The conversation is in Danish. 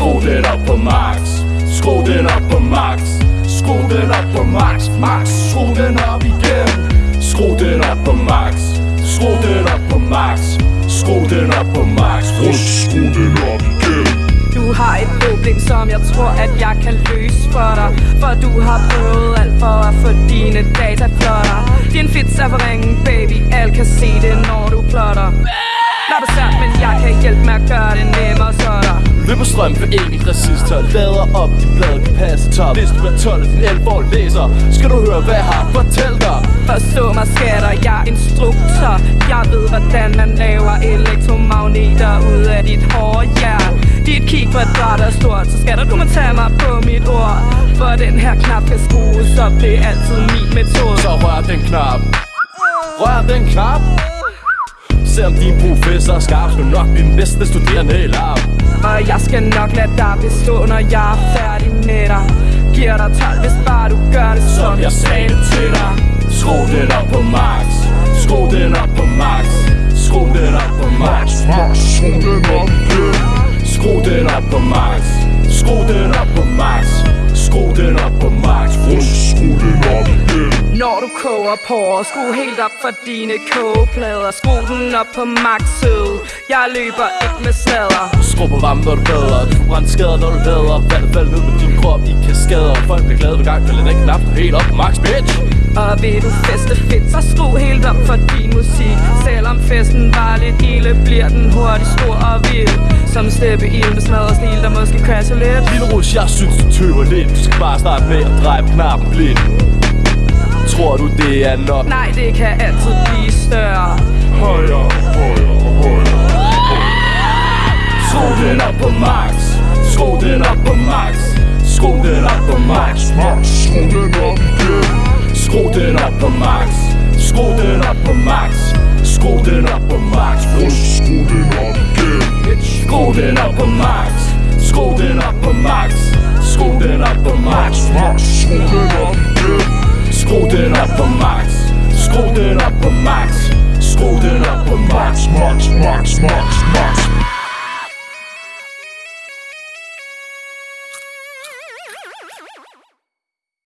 Skru den op på max. Skru den op på max. Skru den op på max. Max, skru den op igen. Skru den op på max. Skru den op på max. Skru den op på max. Skru den op igen. Du har et problem, som jeg tror, at jeg kan løse for dig. For du har prøvet alt for at få dine data flotter. Din fits er for ringen, baby, alle kan se det, når du plotter. Når du svært, men jeg kan hjælpe med at gøre Løber strøm for enkelt resistor Lader op de blade kan passe top. Hvis du er 12 og din 11 år læser Skal du høre hvad jeg har fortalt dig. Forstå mig skatter, jeg er instruktør Jeg ved hvordan man laver elektromagneter ud af dit hårde hjerte Dit kig kvadrat er stort, så skatter du må tage mig på mit ord. For den her knap kan skrues op, det er altid min metode. Så rør den knap. Rør den knap. Selvom din professor er skarp Skal du nok blive den bedste studerende i lab Og jeg skal nok lade dig bestå, når jeg er færdig med dig. Giver dig 12, hvis bare du gør det, som jeg sagde det til dig. Skru den op på max. Skru den op på max. Skru den op på max. Max, skru den op Skru den op på max. Skru den op på max. Skru den op på max. Skru den op igen Når du koger på, skru helt op for dine kogeplader. Skru den op på maxet. Jeg løber ikke med sladder På varmen, når du bader Du får brændt skader, når du lader Vandet falder ned på din krop i kaskader. Folk bliver glade hver gang, falder den knap helt op max, bitch. Og vil du feste fedt, så skru helt op for din musik. Selvom festen var lidt ilde, bliver den hurtigt stor og vild. Som steppe i med smadret stil, der måske crasher lidt. Lille Rus, jeg synes du tøver lidt. Du skal bare starte med at dreje knappen blind. Tror du det er nok? Nej, det kan altid blive Skru den op på max Skru den op på max Skru den op på max Max, skru den op igen Skru den op på max Skru den op på max Skru den op på max Skru den op igen Skru den op på max Skru den op på max Skru den op på max Max, skru den op igen Skru den op på max Skru den op på max